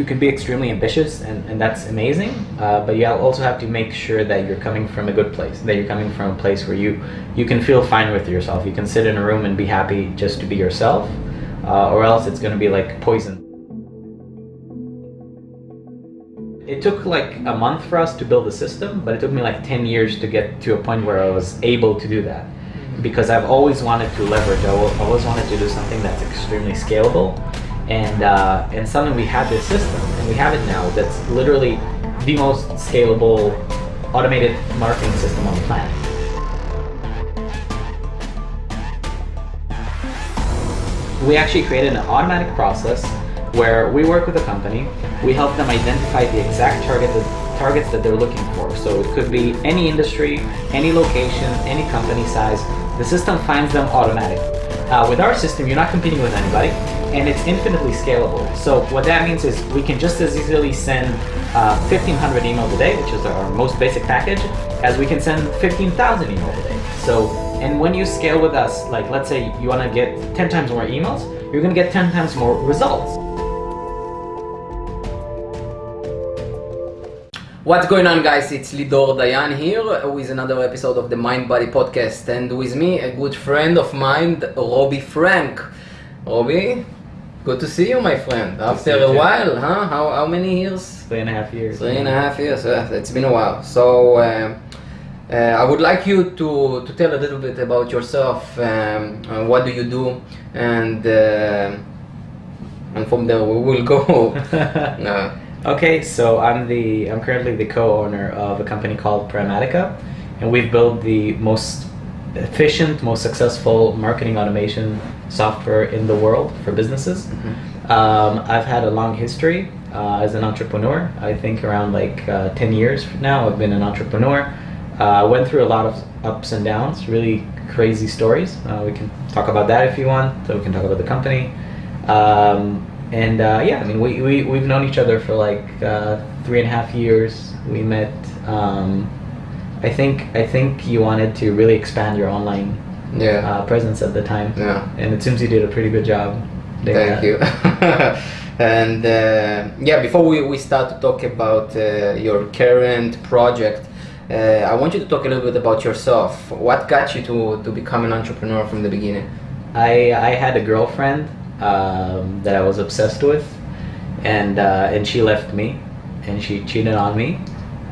you can be extremely ambitious and, and that's amazing uh, but you also have to make sure that you're coming from a good place that you're coming from a place where you you can feel fine with yourself. You can sit in a room and be happy just to be yourself uh, or else it's going to be like poison. It took like a month for us to build the system but it took me like 10 years to get to a point where i was able to do that because i've always wanted to leverage i always wanted to do something that's extremely scalable and uh, and suddenly we have this system and we have it now that's literally the most scalable automated marketing system on the planet. We actually created an automatic process where we work with a company, we help them identify the exact target that, targets that they're looking for. So it could be any industry, any location, any company size. The system finds them automatically. Uh, with our system, you're not competing with anybody and it's infinitely scalable. So what that means is we can just as easily send uh, 1500 emails a day, which is our most basic package, as we can send 15,000 emails a day. So, and when you scale with us, like let's say you want to get 10 times more emails, you're going to get 10 times more results. What's going on guys, it's Lidor Dayan here with another episode of the Mind Body Podcast and with me a good friend of mine, Robbie Frank. Robbie, good to see you my friend. After a while, huh? How, how many years? Three and a half years. Three and a half years, uh, it's been a while. So uh, uh, I would like you to, to tell a little bit about yourself, um, what do you do and uh, and from there we will go. Okay, so I'm the I'm currently the co-owner of a company called Pragmatica, and we've built the most efficient, most successful marketing automation software in the world for businesses. Mm-hmm. Um, I've had a long history uh, as an entrepreneur. I think around like uh, 10 years now I've been an entrepreneur. Uh, I went through a lot of ups and downs, really crazy stories. Uh, we can talk about that if you want, so we can talk about the company. Um, and uh, yeah, I mean, we, we, we've known each other for like uh, three and a half years. We met, um, I think, I think you wanted to really expand your online yeah. Uh, presence at the time. Yeah. And it seems you did a pretty good job. Thank that. you. and uh, yeah, before we, we start to talk about uh, your current project, uh, I want you to talk a little bit about yourself. What got you to, to become an entrepreneur from the beginning? I, I had a girlfriend um, that I was obsessed with, and uh, and she left me, and she cheated on me.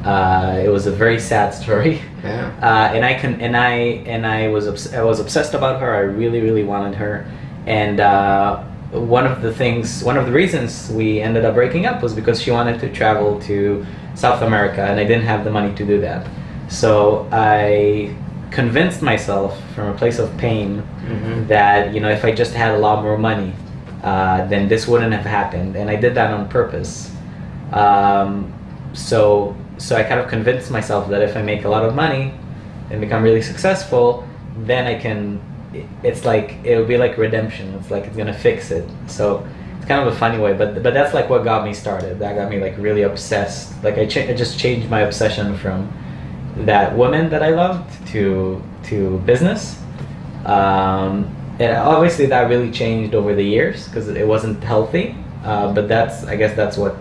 Uh, it was a very sad story. Yeah. Uh, and I can and I and I was obs- I was obsessed about her. I really really wanted her, and uh, one of the things, one of the reasons we ended up breaking up was because she wanted to travel to South America, and I didn't have the money to do that. So I convinced myself from a place of pain mm-hmm. that you know if I just had a lot more money, uh, then this wouldn't have happened, and I did that on purpose. Um, so so I kind of convinced myself that if I make a lot of money and become really successful, then I can. It's like it'll be like redemption. It's like it's gonna fix it. So it's kind of a funny way, but but that's like what got me started. That got me like really obsessed. Like I, I just changed my obsession from that woman that I loved to to business. Um, and obviously that really changed over the years because it wasn't healthy. Uh, but that's I guess that's what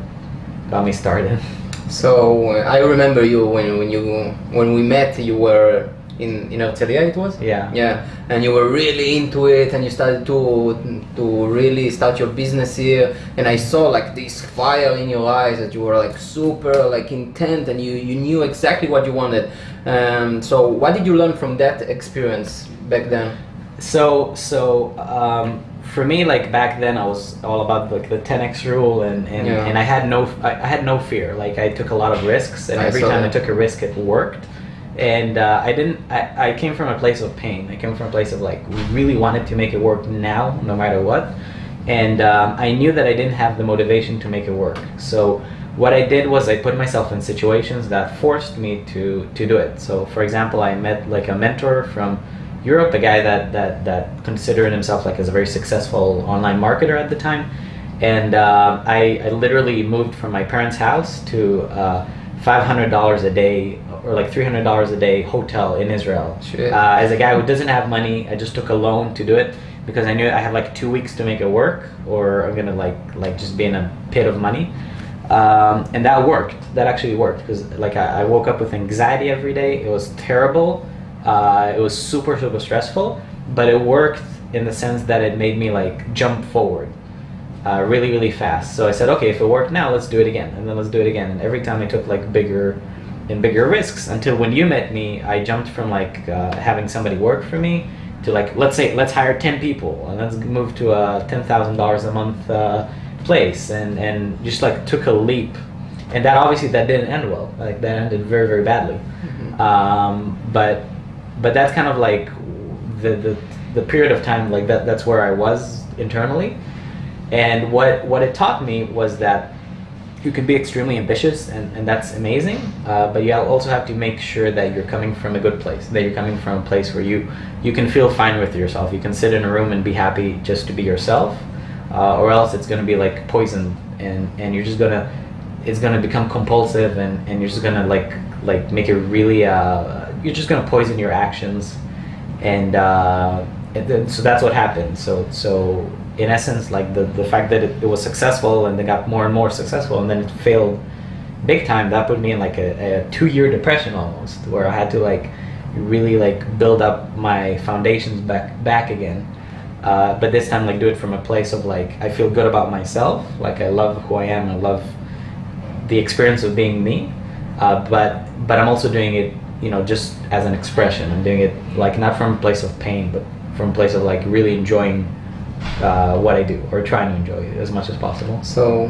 got me started. So uh, I remember you when when you when we met. You were in in Herzliya it was? Yeah. Yeah. And you were really into it and you started to to really start your business here and i saw like this fire in your eyes that you were like super like intent and you you knew exactly what you wanted. Um, so what did you learn from that experience back then? So so um, for me like back then i was all about like the 10x rule and and, yeah. and i had no I, I, had no fear. Like i took a lot of risks and I every time that. i took a risk it worked. And uh, i didn't I, I came from a place of pain. I came from a place of like we really wanted to make it work now no matter what. And um, i knew that i didn't have the motivation to make it work. So what i did was i put myself in situations that forced me to to do it. So for example i met like a mentor from Europe, a guy that that that considered himself like as a very successful online marketer at the time, and uh, I, I literally moved from my parents' house to uh, five hundred dollars a day or like three hundred dollars a day hotel in Israel. Uh, as a guy who doesn't have money, I just took a loan to do it because I knew I had like two weeks to make it work, or I'm gonna like like just be in a pit of money. um, and that worked. That actually worked because like I, I woke up with anxiety every day. It was terrible. Uh, it was super super stressful, but it worked in the sense that it made me like jump forward uh, really really fast. So I said, okay, if it worked now, let's do it again, and then let's do it again. And every time I took like bigger and bigger risks until when you met me, I jumped from like uh, having somebody work for me to like let's say let's hire 10 people and let's move to a $10,000 a month uh, place and and just like took a leap and that obviously that didn't end well like that ended very very badly Mhm. um, but but that's kind of like the, the the period of time like that that's where I was internally. And what what it taught me was that you can be extremely ambitious and, and that's amazing uh, but you also have to make sure that you're coming from a good place that you're coming from a place where you you can feel fine with yourself. You can sit in a room and be happy just to be yourself uh, or else it's going to be like poison and and you're just gonna it's gonna become compulsive and and you're just gonna like like make it really uh you're just gonna poison your actions. And uh so that's what happened. So so in essence like the the fact that it, it was successful and they got more and more successful and then it failed big time that put me in like a, a two year depression almost where i had to like really like build up my foundations back back again. Uh, but this time like do it from a place of like i feel good about myself. Like i love who i am. I love the experience of being me. Uh, but but i'm also doing it you know just as an expression i'm doing it like not from a place of pain but from a place of like really enjoying uh, what i do or trying to enjoy it as much as possible So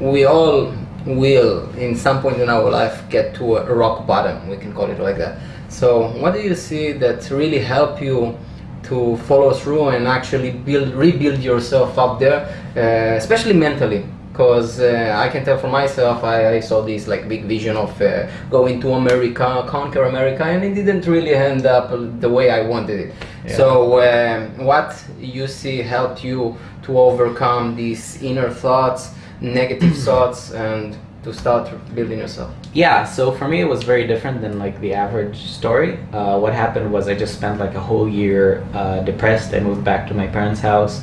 we all will, in some point in our life, get to a rock bottom. We can call it like that. So what do you see that really help you to follow through and actually build, rebuild yourself up there, uh, especially mentally? Because uh, I can tell for myself, I, I saw this like big vision of uh, going to America, conquer America, and it didn't really end up the way I wanted it. Yeah. So um, what you see helped you to overcome these inner thoughts, negative thoughts, and to start building yourself? Yeah, so for me it was very different than like the average story. Uh, what happened was I just spent like a whole year uh, depressed. I moved back to my parents' house.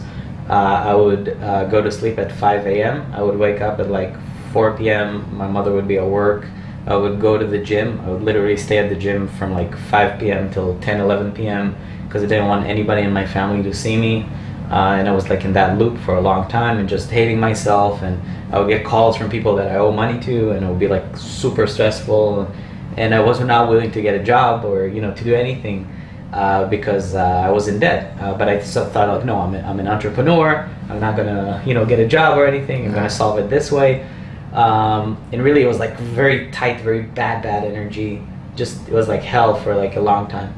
Uh, I would uh, go to sleep at 5 a.m. I would wake up at like 4 p.m. My mother would be at work. I would go to the gym. I would literally stay at the gym from like 5 p.m. till 10, 11 p.m. because I didn't want anybody in my family to see me. Uh, and I was like in that loop for a long time and just hating myself. And I would get calls from people that I owe money to, and it would be like super stressful. And I was not willing to get a job or you know to do anything uh, because uh, I was in debt. Uh, but I still thought like, no, I'm, a, I'm an entrepreneur. I'm not gonna you know get a job or anything. I'm gonna solve it this way. Um, and really, it was like very tight, very bad, bad energy. Just it was like hell for like a long time,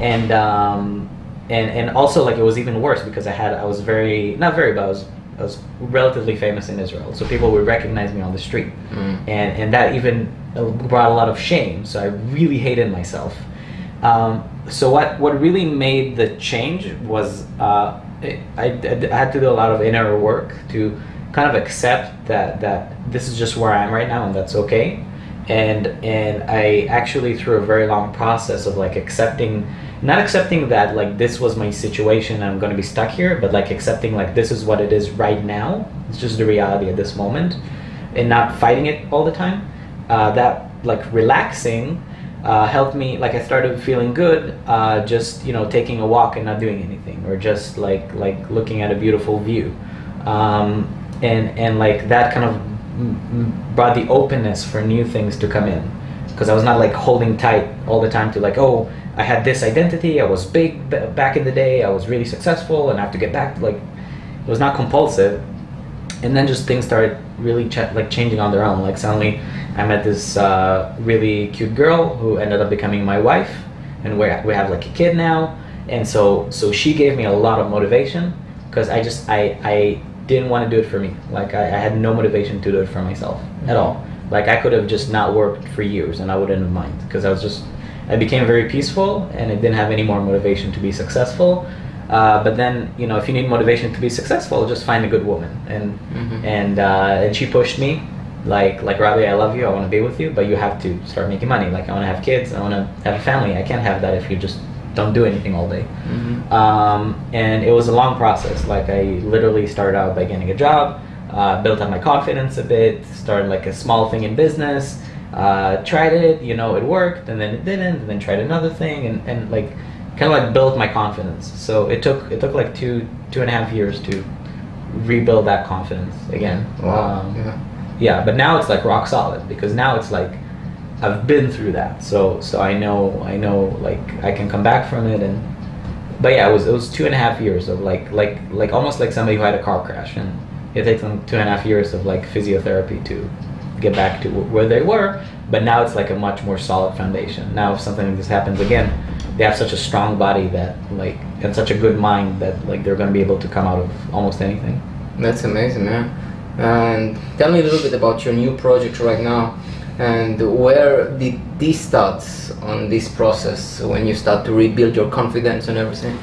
and um, and and also like it was even worse because I had I was very not very, but I was I was relatively famous in Israel, so people would recognize me on the street, Mm. and and that even brought a lot of shame. So I really hated myself. Um, so what what really made the change was uh, I, I, I had to do a lot of inner work to kind of accept that that this is just where I am right now and that's okay. And and I actually through a very long process of like accepting not accepting that like this was my situation I'm going to be stuck here but like accepting like this is what it is right now it's just the reality at this moment and not fighting it all the time uh, that like relaxing uh, helped me like i started feeling good uh, just you know taking a walk and not doing anything or just like like looking at a beautiful view. Um, and and like that kind of brought the openness for new things to come in. Because i was not like holding tight all the time to like oh i had this identity i was big back in the day i was really successful and i have to get back like it was not compulsive and then just things started really ch- like changing on their own. Like suddenly i met this uh, really cute girl who ended up becoming my wife. And we we have like a kid now. And so so she gave me a lot of motivation because i just i i didn't want to do it for me. Like I, I had no motivation to do it for myself at all. Like i could have just not worked for years and i wouldn't have mind because i was just i became very peaceful and i didn't have any more motivation to be successful uh, but then you know if you need motivation to be successful just find a good woman. And Mhm. and uh, and she pushed me like like Robbie I love you. I want to be with you but you have to start making money. Like I want to have kids. I want to have a family. I can't have that if you just don't do anything all day. Mhm. um, and it was a long process. Like I literally started out by getting a job uh, built up my confidence a bit, started like a small thing in business, uh, tried it, you know, it worked, and then it didn't, and then tried another thing, and, and like kind of like built my confidence. So it took it took like two two and a half years to rebuild that confidence again. Wow. Um, yeah. yeah, but now it's like rock solid because now it's like I've been through that, so so I know I know like I can come back from it and. But yeah, it was it was two and a half years of like like like almost like somebody who had a car crash and it takes them two and a half years of like physiotherapy to get back to where they were. But now it's like a much more solid foundation. Now if something like this happens again, they have such a strong body that like and such a good mind that like they're gonna be able to come out of almost anything. That's amazing, man. And tell me a little bit about your new project right now. And where did this start on this process when you start to rebuild your confidence and everything?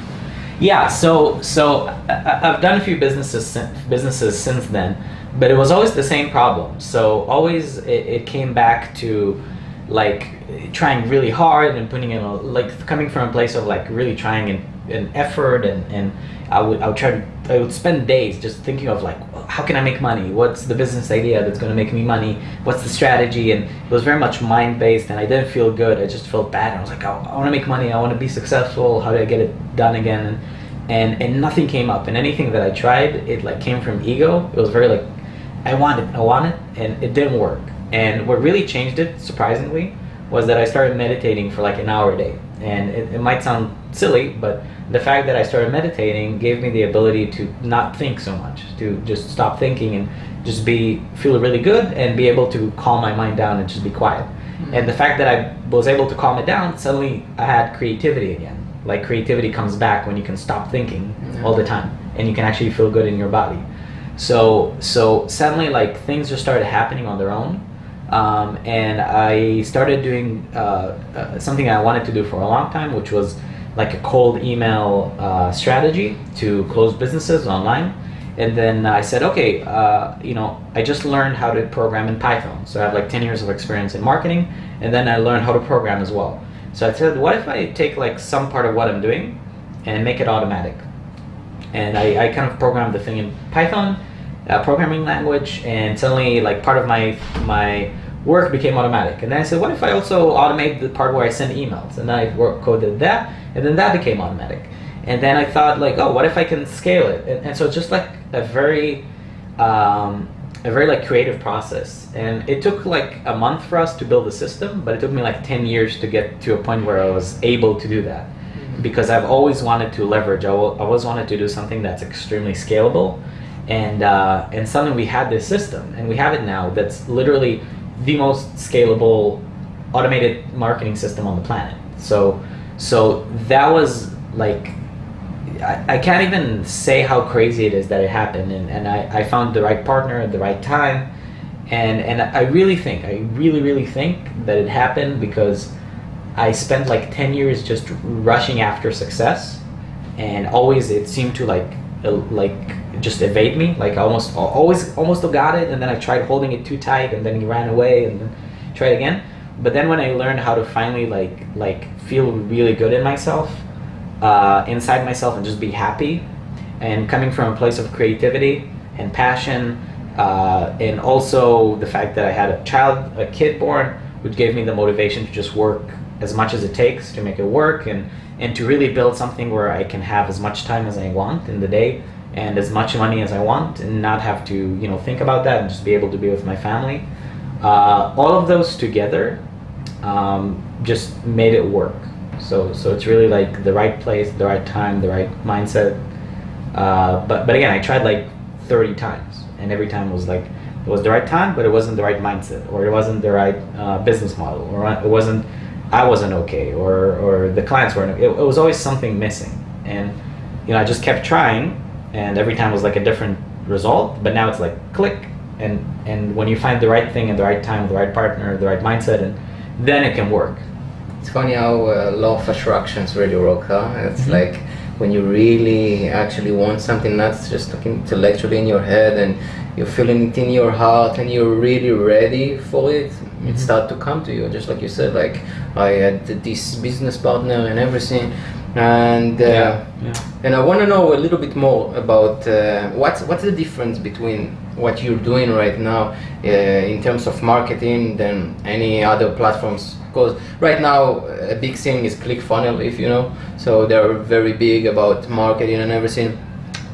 Yeah, so so I've done a few businesses businesses since then, but it was always the same problem. So always it, it came back to like trying really hard and putting in a, like coming from a place of like really trying and, an effort and and I would I would try to I would spend days just thinking of like how can I make money? What's the business idea that's going to make me money? What's the strategy? And it was very much mind based, and I didn't feel good. I just felt bad. I was like, oh, I, I want to make money. I want to be successful. How do I get it done again? And, and and nothing came up. And anything that I tried, it like came from ego. It was very like, I want it, I want it, and it didn't work. And what really changed it, surprisingly, was that I started meditating for like an hour a day. And it, it might sound silly, but the fact that I started meditating gave me the ability to not think so much, to just stop thinking and just be feel really good and be able to calm my mind down and just be quiet. Hmm. And the fact that I was able to calm it down, suddenly I had creativity again. Like creativity comes back when you can stop thinking Yeah. all the time and you can actually feel good in your body. So so suddenly like things just started happening on their own. Um, and I started doing uh, uh, something I wanted to do for a long time, which was like a cold email uh, strategy to close businesses online. And then I said, okay, uh, you know, I just learned how to program in Python. So I have like 10 years of experience in marketing, and then I learned how to program as well. So I said, what if I take like some part of what I'm doing and make it automatic? and I, I kind of programmed the thing in Python, uh, programming language, and suddenly like part of my my work became automatic. And then I said, what if I also automate the part where I send emails? And then I work coded that, and then that became automatic. And then I thought like, oh, what if I can scale it? And, and so it's just like a very um, a very like creative process. And it took like a month for us to build the system, but it took me like ten years to get to a point where I was able to do that because I've always wanted to leverage. I always wanted to do something that's extremely scalable, and uh, and suddenly we had this system, and we have it now. That's literally the most scalable automated marketing system on the planet. So so that was like. I, I can't even say how crazy it is that it happened and, and I, I found the right partner at the right time and and I really think I really really think that it happened because I spent like 10 years just rushing after success and always it seemed to like like just evade me. Like I almost always almost got it and then I tried holding it too tight and then he ran away and then tried again. But then when I learned how to finally like like feel really good in myself uh, inside myself and just be happy and coming from a place of creativity and passion uh, and also the fact that I had a child a kid born which gave me the motivation to just work as much as it takes to make it work and and to really build something where I can have as much time as I want in the day and as much money as I want and not have to you know think about that and just be able to be with my family. Uh, all of those together um, just made it work. So so it's really like the right place the right time the right mindset. Uh, but but again I tried like 30 times and every time was like it was the right time but it wasn't the right mindset or it wasn't the right uh, business model or it wasn't I wasn't okay or or the clients weren't it, it was always something missing. And you know I just kept trying and every time was like a different result but now it's like click and and when you find the right thing at the right time the right partner the right mindset and then it can work It's funny how uh, law of attractions really work, huh? It's Mhm. like when you really actually want something, not just like intellectually in your head, and you're feeling it in your heart, and you're really ready for it. It start to come to you, just like you said. Like I had this business partner and everything, and uh, yeah and I want to know a little bit more about uh, what's what's the difference between what you're doing right now uh, in terms of marketing than any other platforms because right now a big thing is ClickFunnels if you know so they're very big about marketing and everything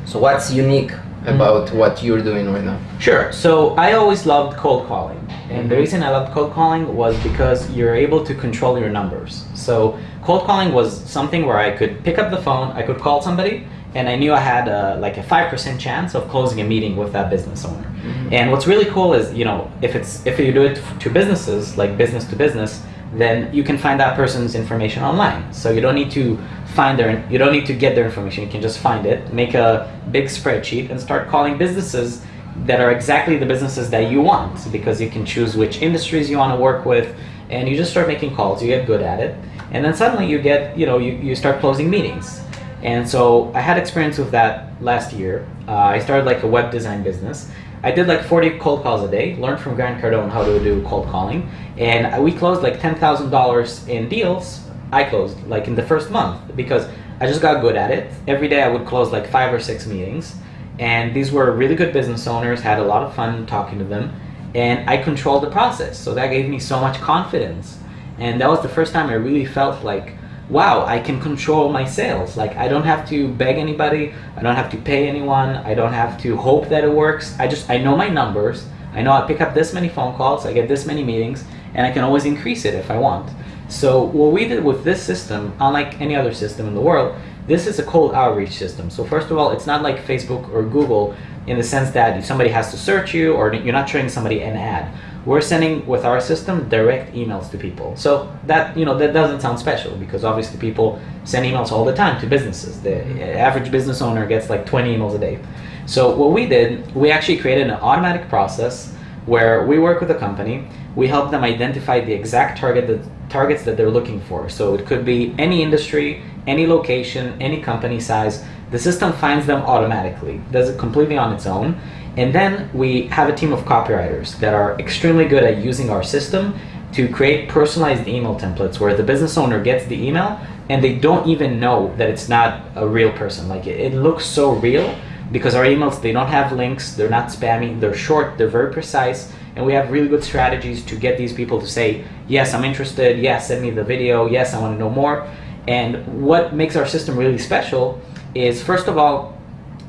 so what's unique about what you're doing right now Sure. So I always loved cold calling. And the Mhm. reason I loved cold calling was because you're able to control your numbers. So cold calling was something where I could pick up the phone, I could call somebody, and I knew I had a, like a 5% chance of closing a meeting with that business owner. Mm-hmm. And what's really cool is, you know, if it's if you do it to businesses, like business to business, then you can find that person's information online. So you don't need to find their you don't need to get their information. You can just find it, make a big spreadsheet and start calling businesses that are exactly the businesses that you want because you can choose which industries you want to work with and you just start making calls you get good at it and then suddenly you get you know you, you start closing meetings. And so i had experience with that last year. Uh, i started like a web design business. I did like 40 cold calls a day learned from grant cardone how to do cold calling. And we closed like $10000 in deals i closed like in the first month because i just got good at it. Every day i would close like five or six meetings. And these were really good business owners had a lot of fun talking to them. And i controlled the process. So that gave me so much confidence and that was the first time i really felt like wow i can control my sales. Like i don't have to beg anybody. I don't have to pay anyone. I don't have to hope that it works. I just i know my numbers. I know i pick up this many phone calls. I get this many meetings and i can always increase it if i want. So what we did with this system unlike any other system in the world this is a cold outreach system. So first of all, it's not like Facebook or Google in the sense that somebody has to search you or you're not showing somebody an ad. We're sending with our system direct emails to people. So that you know that doesn't sound special because obviously people send emails all the time to businesses. The mm-hmm. average business owner gets like 20 emails a day. So what we did, we actually created an automatic process where we work with a company, we help them identify the exact target that targets that they're looking for. So it could be any industry, any location, any company size. The system finds them automatically, does it completely on its own. And then we have a team of copywriters that are extremely good at using our system to create personalized email templates where the business owner gets the email and they don't even know that it's not a real person. Like it, it looks so real because our emails they don't have links, they're not spammy, they're short, they're very precise, and we have really good strategies to get these people to say, yes, I'm interested, yes, send me the video, yes, I want to know more. And what makes our system really special is first of all,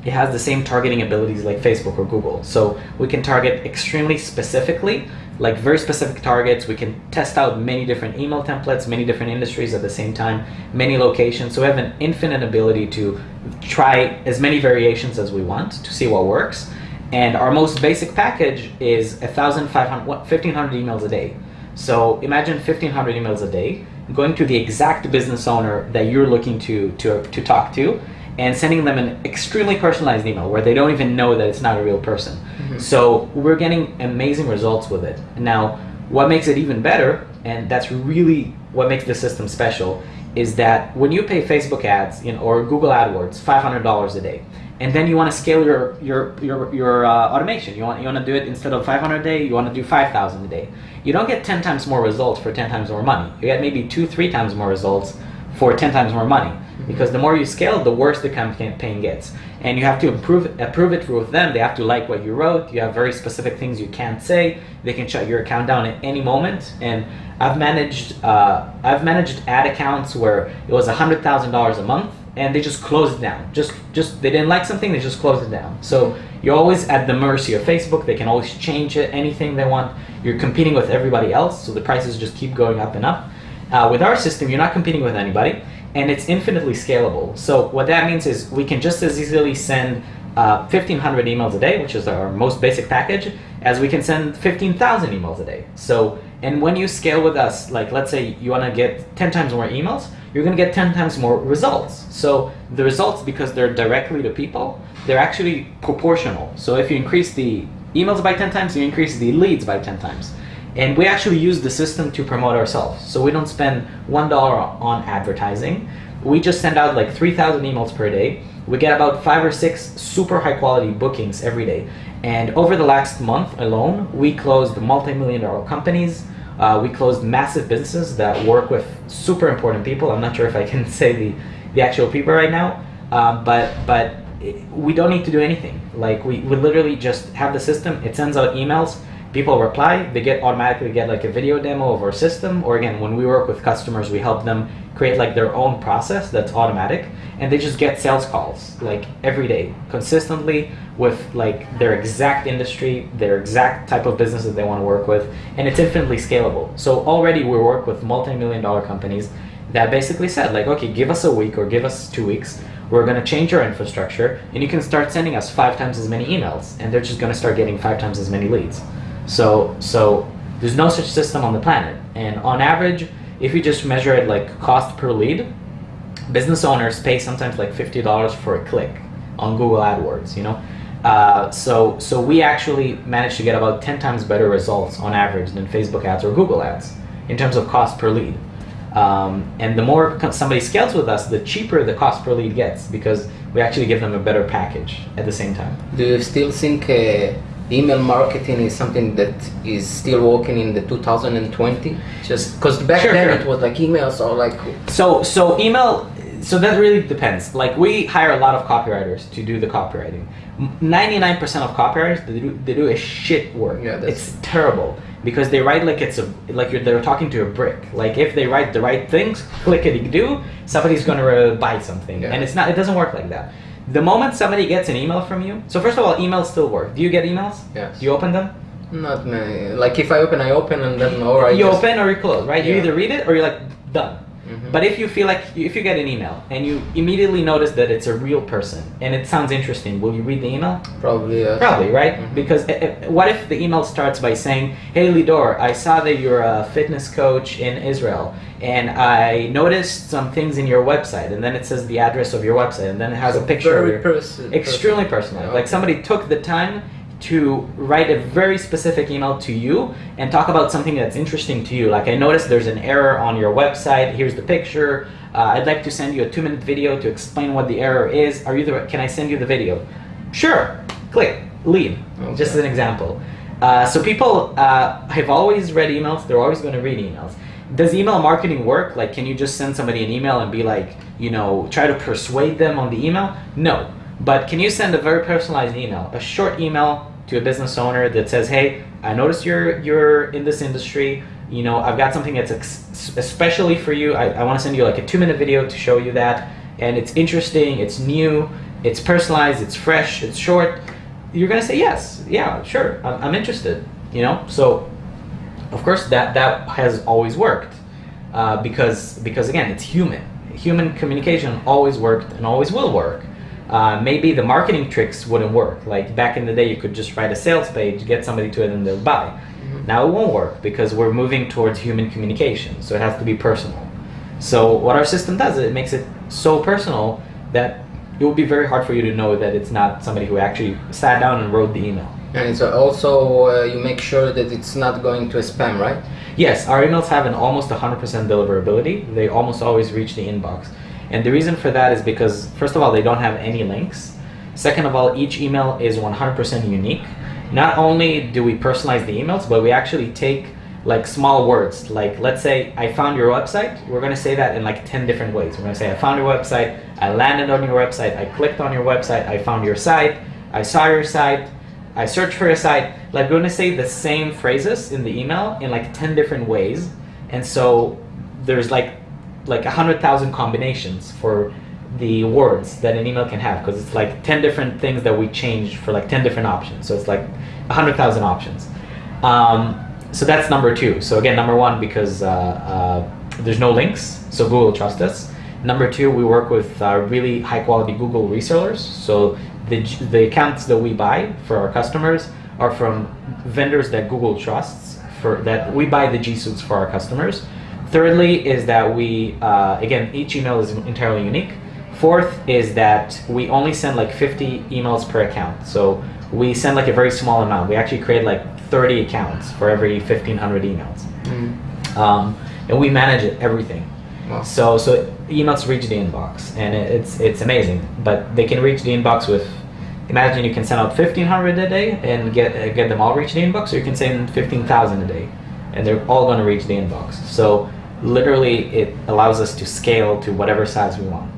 it has the same targeting abilities like Facebook or Google. So we can target extremely specifically, like very specific targets. We can test out many different email templates, many different industries at the same time, many locations. So we have an infinite ability to try as many variations as we want to see what works. And our most basic package is 1,500, 1,500 emails a day. So imagine 1,500 emails a day going to the exact business owner that you're looking to, to, to talk to and sending them an extremely personalized email where they don't even know that it's not a real person. So we're getting amazing results with it. Now, what makes it even better, and that's really what makes the system special, is that when you pay Facebook ads you know, or Google AdWords $500 a day, and then you want to scale your your your, your uh, automation. You want you want to do it instead of 500 a day, you want to do 5,000 a day. You don't get 10 times more results for 10 times more money. You get maybe two, three times more results for 10 times more money. Because the more you scale, the worse the campaign gets. And you have to approve, approve it with them. They have to like what you wrote. You have very specific things you can't say. They can shut your account down at any moment. And I've managed, uh, I've managed ad accounts where it was $100,000 a month and they just closed it down. Just, just they didn't like something, they just closed it down. So you're always at the mercy of Facebook. They can always change it, anything they want. You're competing with everybody else, so the prices just keep going up and up. Uh, with our system, you're not competing with anybody, and it's infinitely scalable. So what that means is we can just as easily send uh, 1,500 emails a day, which is our most basic package, as we can send 15,000 emails a day. So, and when you scale with us, like let's say you want to get 10 times more emails, you're going to get 10 times more results. So the results, because they're directly to people, they're actually proportional. So if you increase the emails by 10 times, you increase the leads by 10 times. And we actually use the system to promote ourselves. So we don't spend $1 on advertising. We just send out like 3,000 emails per day. We get about five or six super high quality bookings every day. And over the last month alone, we closed multi-million dollar companies. Uh, we closed massive businesses that work with super important people. I'm not sure if I can say the, the actual people right now, uh, but but we don't need to do anything. Like we, we literally just have the system. It sends out emails. People reply. They get automatically get like a video demo of our system. Or again, when we work with customers, we help them create like their own process that's automatic, and they just get sales calls like every day, consistently with like their exact industry, their exact type of business that they want to work with, and it's infinitely scalable. So already we work with multi-million dollar companies that basically said like, okay, give us a week or give us two weeks. We're going to change our infrastructure, and you can start sending us five times as many emails, and they're just going to start getting five times as many leads. So, so there's no such system on the planet, and on average, if you just measure it like cost per lead, business owners pay sometimes like fifty dollars for a click on Google AdWords. You know, uh, so so we actually managed to get about ten times better results on average than Facebook ads or Google ads in terms of cost per lead. Um, and the more somebody scales with us, the cheaper the cost per lead gets because we actually give them a better package at the same time. Do you still think uh, email marketing is something that is still working in the 2020? Just because back Sure, then sure. it was like emails are like So so email so that really depends. Like we hire a lot of copywriters to do the copywriting. Ninety nine percent of copywriters they do they do a shit work. Yeah, it's terrible because they write like it's a like you're, they're talking to a brick. Like if they write the right things, clickety do, somebody's gonna buy something, Yeah. and it's not. It doesn't work like that. The moment somebody gets an email from you, so first of all, emails still work. Do you get emails? Yes. Do you open them? not many. Like if I open, I open and then or I you open or you close, right? You either read it or you're like done. Mhm. But if you feel like if you get an email and you immediately notice that it's a real person and it sounds interesting, will you read the email? probably yes. Probably, right? Mhm. Because i- i- what if the email starts by saying, "Hey Lidor, I saw that you're a fitness coach in Israel, and I noticed some things in your website," and then it says the address of your website, and then it has a picture. of Very your- person. extremely personal. Yeah, Like somebody took the time to write a very specific email to you and talk about something that's interesting to you. Like I noticed there's an error on your website. Here's the picture. Uh, I'd like to send you a two-minute video to explain what the error is. Are you the? Can I send you the video? Sure. Click. Lead. Okay. Just as an example. Uh, so people uh, have always read emails. They're always going to read emails. Does email marketing work? Like, can you just send somebody an email and be like, you know, try to persuade them on the email? No. But can you send a very personalized email, a short email to a business owner that says, "Hey, I noticed you're you're in this industry. You know, I've got something that's especially for you. I, I want to send you like a two-minute video to show you that, and it's interesting, it's new, it's personalized, it's fresh, it's short." You're gonna say yes, yeah, sure, I'm, I'm interested. You know, so of course that that has always worked uh, because because again it's human human communication always worked and always will work uh, maybe the marketing tricks wouldn't work like back in the day you could just write a sales page get somebody to it and they'll buy now it won't work because we're moving towards human communication so it has to be personal so what our system does it makes it so personal that it will be very hard for you to know that it's not somebody who actually sat down and wrote the email And so also uh, you make sure that it's not going to a spam, right? Yes, our emails have an almost 100% deliverability. They almost always reach the inbox. And the reason for that is because, first of all, they don't have any links. Second of all, each email is 100% unique. Not only do we personalize the emails, but we actually take like small words. Like, let's say I found your website. We're going to say that in like 10 different ways. We're going to say, I found your website. I landed on your website. I clicked on your website. I found your site. I saw your site. I searched for your site. Like we're gonna say the same phrases in the email in like ten different ways, and so there's like like a hundred thousand combinations for the words that an email can have because it's like ten different things that we change for like ten different options. So it's like a hundred thousand options. Um, so that's number two. So again, number one because uh, uh, there's no links, so Google trusts us. Number two, we work with uh, really high quality Google resellers. So the, the accounts that we buy for our customers are from vendors that Google trusts for that we buy the G Suites for our customers. Thirdly is that we, uh, again, each email is entirely unique. Fourth is that we only send like 50 emails per account. So we send like a very small amount. We actually create like 30 accounts for every 1500 emails. Mm. Um, and we manage it, everything. Wow. So so emails reach the inbox, and it's it's amazing. But they can reach the inbox with. Imagine you can send out fifteen hundred a day and get uh, get them all reach the inbox, or you can send fifteen thousand a day, and they're all going to reach the inbox. So literally, it allows us to scale to whatever size we want.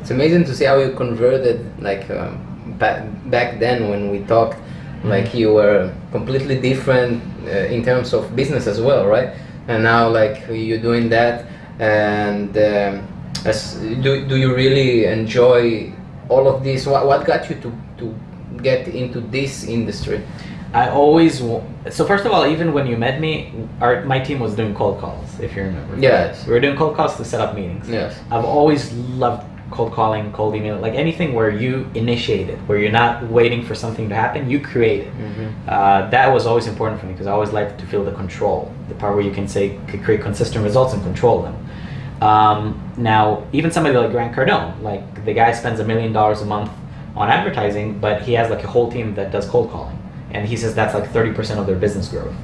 It's amazing to see how you converted, like um, back back then when we talked, like you were completely different uh, in terms of business as well, right? And now like you're doing that, and um, as, do do you really enjoy all of this? What what got you to to get into this industry? I always so first of all, even when you met me, our my team was doing cold calls. If you remember, Yes. we were doing cold calls to set up meetings. Yes. I've always loved cold calling, cold email, like anything where you initiate it, where you're not waiting for something to happen, you create it. Mhm. Uh, that was always important for me because I always liked to feel the control, the part where you can say, could create consistent results and control them. Um, now, even somebody like Grant Cardone, like the guy spends a million dollars a month on advertising, but he has like a whole team that does cold calling, and he says that's like thirty percent of their business growth.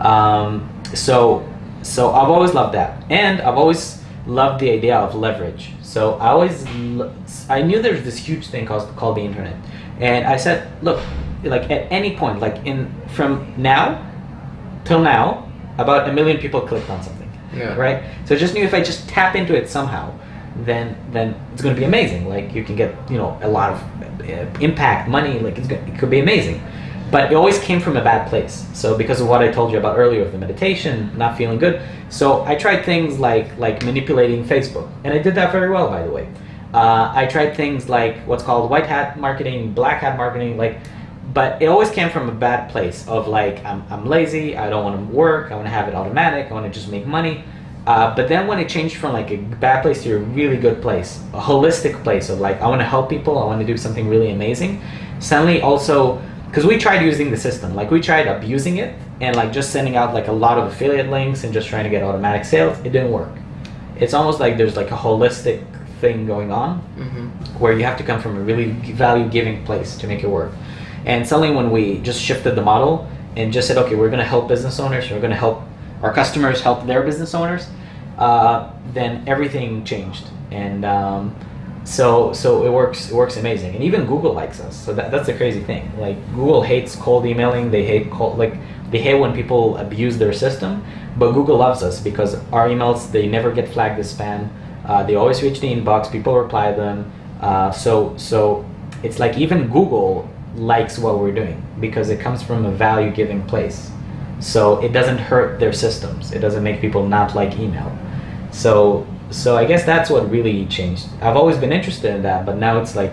Um, so, so I've always loved that, and I've always loved the idea of leverage. So I always, I knew there's this huge thing called called the internet, and I said, look, like at any point, like in from now till now, about a million people clicked on something Yeah. right? So I just knew if I just tap into it somehow, then then it's going to be amazing. Like you can get you know a lot of uh, impact, money. Like it's gonna, it could be amazing. But it always came from a bad place. So because of what I told you about earlier of the meditation, not feeling good. So I tried things like like manipulating Facebook, and I did that very well, by the way. Uh, I tried things like what's called white hat marketing, black hat marketing, like but it always came from a bad place of like I'm, I'm lazy i don't want to work i want to have it automatic i want to just make money uh, but then when it changed from like a bad place to a really good place a holistic place of like i want to help people i want to do something really amazing suddenly also because we tried using the system like we tried abusing it and like just sending out like a lot of affiliate links and just trying to get automatic sales it didn't work it's almost like there's like a holistic thing going on Mhm. where you have to come from a really value giving place to make it work. And suddenly, when we just shifted the model and just said, okay, we're going to help business owners, we're going to help our customers help their business owners, uh, then everything changed. And um, so, so it works. It works amazing. And even Google likes us. So that, that's the crazy thing. Like Google hates cold emailing. They hate cold like they hate when people abuse their system. But Google loves us because our emails they never get flagged as spam. Uh, they always reach the inbox. People reply them. Uh, so so it's like even Google likes what we're doing because it comes from a value giving place. So it doesn't hurt their systems. It doesn't make people not like email. So so I guess that's what really changed. I've always been interested in that, but now it's like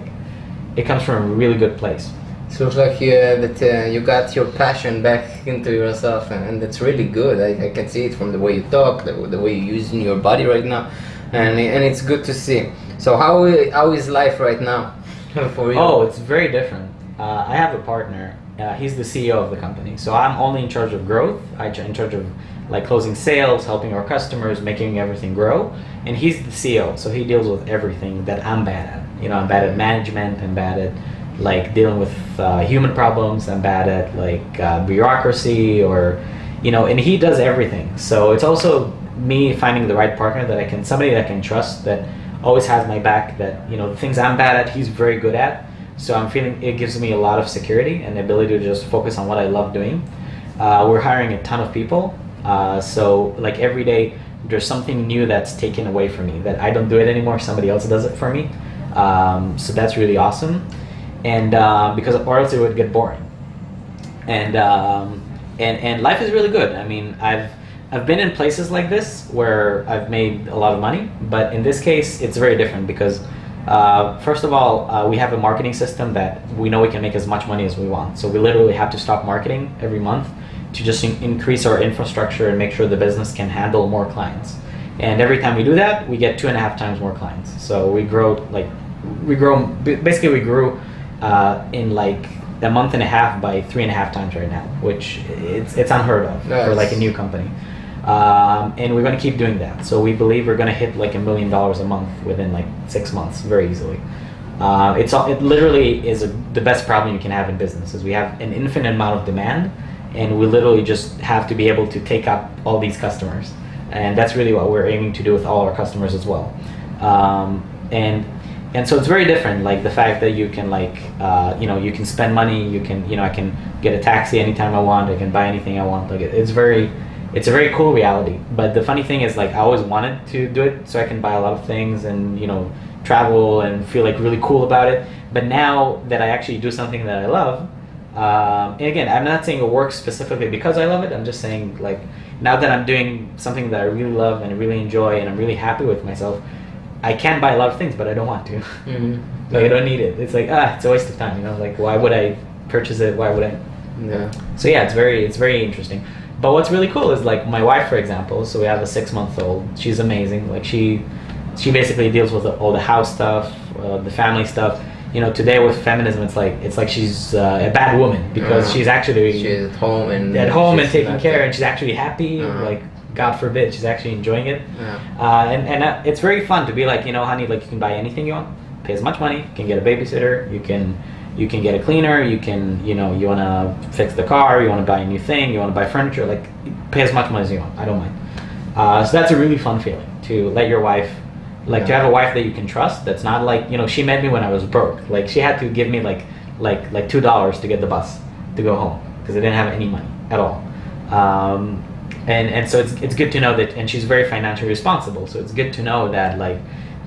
it comes from a really good place. So it's like uh, that uh, you got your passion back into yourself, and, and that's really good. I, I can see it from the way you talk, the, the way you're using your body right now, and and it's good to see. So how how is life right now for you? Oh, it's very different. Uh, I have a partner. Uh, he's the CEO of the company, so I'm only in charge of growth. I'm in charge of like closing sales, helping our customers, making everything grow. And he's the CEO, so he deals with everything that I'm bad at. You know, I'm bad at management. I'm bad at like dealing with uh, human problems. I'm bad at like uh, bureaucracy or, you know, and he does everything. So it's also me finding the right partner that I can, somebody that I can trust that always has my back. That you know, the things I'm bad at, he's very good at. So I'm feeling it gives me a lot of security and the ability to just focus on what I love doing. Uh, we're hiring a ton of people, uh, so like every day there's something new that's taken away from me that I don't do it anymore. Somebody else does it for me. Um, so that's really awesome, and uh, because or else it would get boring. And um, and and life is really good. I mean, I've I've been in places like this where I've made a lot of money, but in this case, it's very different because uh, first of all, uh, we have a marketing system that we know we can make as much money as we want. So we literally have to stop marketing every month to just in- increase our infrastructure and make sure the business can handle more clients. And every time we do that, we get two and a half times more clients. So we grow like we grow basically we grew uh, in like a month and a half by three and a half times right now, which it's it's unheard of for like a new company. Um, and we're going to keep doing that. So we believe we're going to hit like a million dollars a month within like six months, very easily. Uh, it's all, it literally is a, the best problem you can have in business is we have an infinite amount of demand, and we literally just have to be able to take up all these customers, and that's really what we're aiming to do with all our customers as well. Um, and and so it's very different like the fact that you can like uh, you know you can spend money you can you know i can get a taxi anytime i want i can buy anything i want like it, it's very it's a very cool reality but the funny thing is like i always wanted to do it so i can buy a lot of things and you know travel and feel like really cool about it. But now that I actually do something that I love, um, and again, I'm not saying it works specifically because I love it. I'm just saying like now that I'm doing something that I really love and really enjoy, and I'm really happy with myself. I can buy a lot of things, but I don't want to. Mm-hmm. like I don't need it. It's like ah, it's a waste of time. You know, like why would I purchase it? Why would I? Yeah. So yeah, it's very it's very interesting. But what's really cool is like my wife, for example. So we have a six month old. She's amazing. Like she she basically deals with all the house stuff, uh, the family stuff. You know, today with feminism, it's like it's like she's uh, a bad woman because Uh-huh. she's actually She's at home and at home and taking care, there. and she's actually happy. Uh-huh. Like God forbid, she's actually enjoying it. Uh, and and uh, it's very fun to be like, you know, honey, like you can buy anything you want, pay as much money, you can get a babysitter, you can you can get a cleaner, you can, you know, you want to fix the car, you want to buy a new thing, you want to buy furniture, like pay as much money as you want. I don't mind. Uh, so that's a really fun feeling to let your wife, like to have a wife that you can trust. That's not like, you know, she met me when I was broke. Like she had to give me like like like two dollars to get the bus to go home because I didn't have any money at all. Um, and and so it's it's good to know that, and she's very financially responsible. So it's good to know that like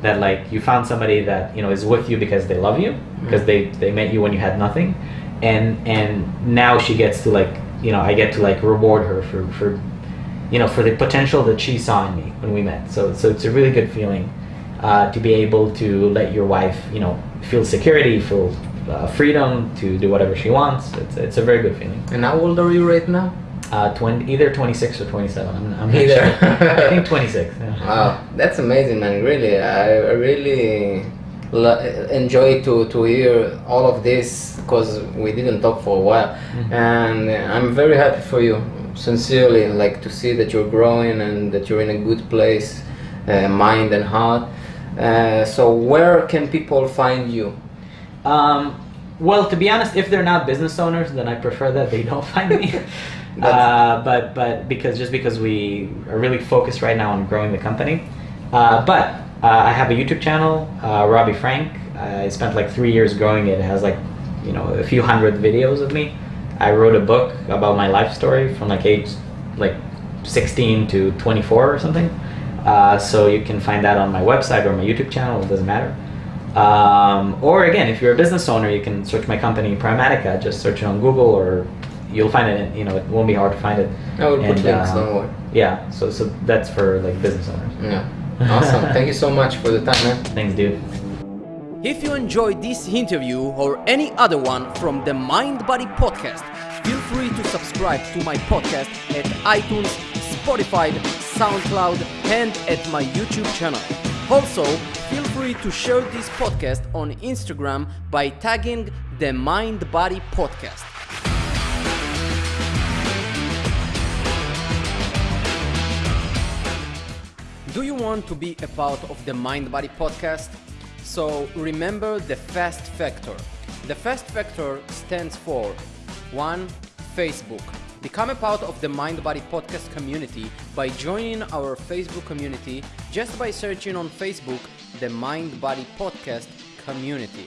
that like you found somebody that you know is with you because they love you because they they met you when you had nothing, and and now she gets to like you know I get to like reward her for for you know for the potential that she saw in me when we met. So so it's a really good feeling uh, to be able to let your wife you know feel security, feel uh, freedom to do whatever she wants. It's it's a very good feeling. And how old are you right now? Uh, 20, either 26 or 27. I'm, I'm Either. sure. I think 26. yeah. Wow, that's amazing, man. Really, I really enjoy to to hear all of this because we didn't talk for a while, Mhm. and I'm very happy for you. Sincerely, like to see that you're growing and that you're in a good place, uh, mind and heart. Uh, so, where can people find you? Um, well, to be honest, if they're not business owners, then I prefer that they don't find me. Uh, but but because just because we are really focused right now on growing the company. Uh, but uh, I have a YouTube channel, uh, Robbie Frank. I spent like three years growing it. It has like you know a few hundred videos of me. I wrote a book about my life story from like age like 16 to 24 or something. Uh, so you can find that on my website or my YouTube channel. It doesn't matter. Um, or again, if you're a business owner, you can search my company Primatica. Just search it on Google, or you'll find it. In, you know, it won't be hard to find it. I will put links. uh, don't worry. Yeah. So so that's for like business owners. Yeah, awesome. Thank you so much for the time, man. Thanks, dude. If you enjoyed this interview or any other one from the Mind Body Podcast, feel free to subscribe to my podcast at iTunes, Spotify, SoundCloud, and at my YouTube channel. Also, feel free to share this podcast on Instagram by tagging the Mind Body Podcast. Do you want to be a part of the Mind Body podcast? So remember the FAST factor. The FAST factor stands for 1. Facebook. Become a part of the Mind Body podcast community by joining our Facebook community just by searching on Facebook the Mind Body podcast community.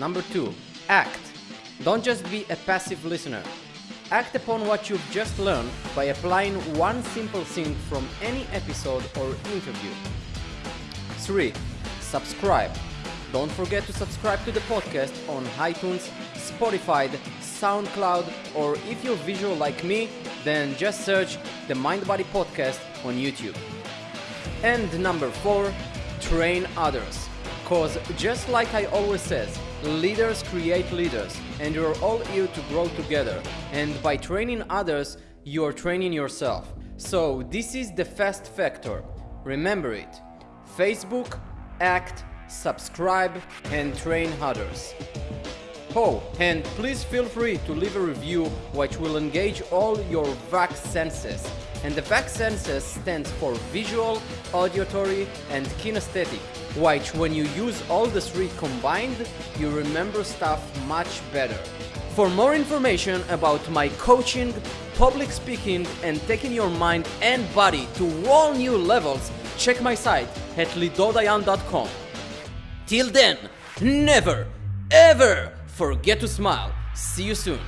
Number 2. Act. Don't just be a passive listener. Act upon what you've just learned by applying one simple thing from any episode or interview. 3. Subscribe. Don't forget to subscribe to the podcast on iTunes, Spotify, SoundCloud, or if you're visual like me, then just search the Mind Body Podcast on YouTube. And number 4, train others. Cause just like I always says, leaders create leaders and you're all here to grow together. And by training others, you're training yourself. So this is the fast factor. Remember it. Facebook, act, subscribe and train others. Oh, and please feel free to leave a review which will engage all your VAC senses. And the VAC senses stands for visual, auditory, and kinesthetic, which when you use all the three combined, you remember stuff much better. For more information about my coaching, public speaking, and taking your mind and body to all new levels, check my site at lidodayan.com. Till then, never, ever forget to smile. See you soon.